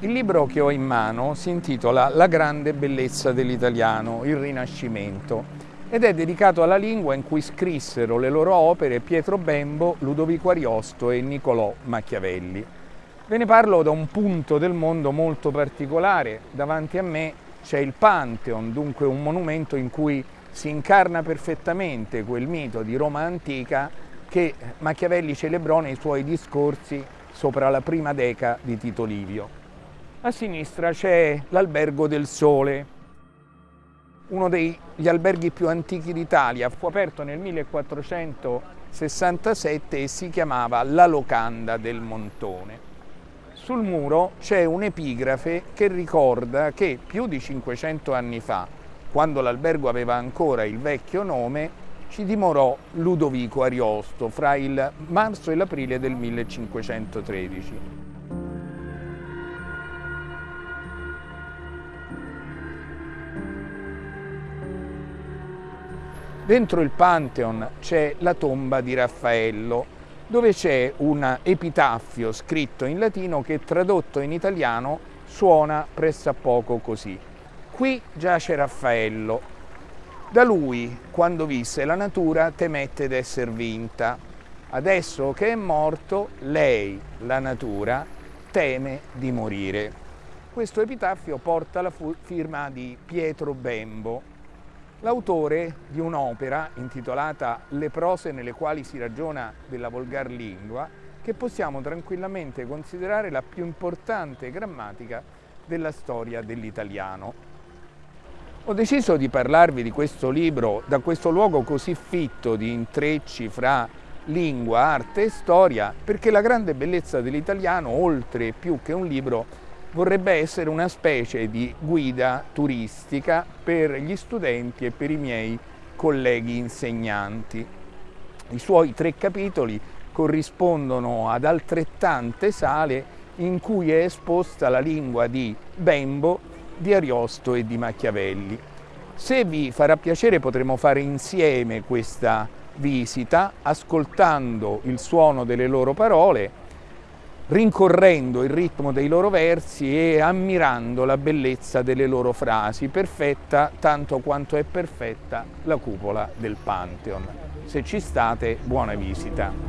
Il libro che ho in mano si intitola La grande bellezza dell'italiano, il Rinascimento, ed è dedicato alla lingua in cui scrissero le loro opere Pietro Bembo, Ludovico Ariosto e Niccolò Machiavelli. Ve ne parlo da un punto del mondo molto particolare. Davanti a me c'è il Pantheon, dunque un monumento in cui si incarna perfettamente quel mito di Roma antica che Machiavelli celebrò nei suoi discorsi sopra la prima deca di Tito Livio. A sinistra c'è l'Albergo del Sole, uno degli alberghi più antichi d'Italia. Fu aperto nel 1467 e si chiamava La Locanda del Montone. Sul muro c'è un'epigrafe che ricorda che più di 500 anni fa, quando l'albergo aveva ancora il vecchio nome, ci dimorò Ludovico Ariosto fra il marzo e l'aprile del 1513. Dentro il Pantheon c'è la tomba di Raffaello, dove c'è un epitaffio scritto in latino che tradotto in italiano suona pressappoco così. Qui giace Raffaello. Da lui, quando visse la natura, temette d'esser vinta. Adesso che è morto, lei, la natura, teme di morire. Questo epitaffio porta la firma di Pietro Bembo, L'autore di un'opera intitolata Le prose nelle quali si ragiona della volgar lingua, che possiamo tranquillamente considerare la più importante grammatica della storia dell'italiano. Ho deciso di parlarvi di questo libro da questo luogo così fitto di intrecci fra lingua, arte e storia, perché la grande bellezza dell'italiano, oltre più che un libro, vorrebbe essere una specie di guida turistica per gli studenti e per i miei colleghi insegnanti. I suoi tre capitoli corrispondono ad altrettante sale in cui è esposta la lingua di Bembo, di Ariosto e di Machiavelli. Se vi farà piacere potremo fare insieme questa visita ascoltando il suono delle loro parole rincorrendo il ritmo dei loro versi e ammirando la bellezza delle loro frasi, perfetta tanto quanto è perfetta la cupola del Pantheon. Se ci state, buona visita!